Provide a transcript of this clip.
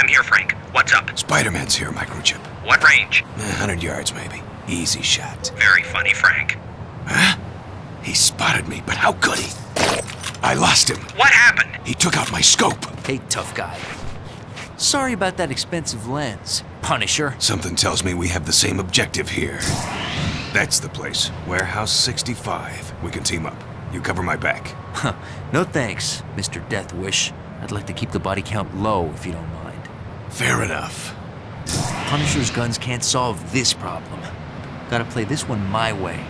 I'm here, Frank. What's up? Spider-Man's here, microchip. What range? A hundred yards, maybe. Easy shot. Very funny, Frank. Huh? He spotted me, but how could he? I lost him. What happened? He took out my scope. Hey, tough guy. Sorry about that expensive lens, Punisher. Something tells me we have the same objective here. That's the place. Warehouse 65. We can team up. You cover my back. Huh. No thanks, Mr. Death Wish. I'd like to keep the body count low if you don't mind. Fair enough. Punisher's guns can't solve this problem. Gotta play this one my way.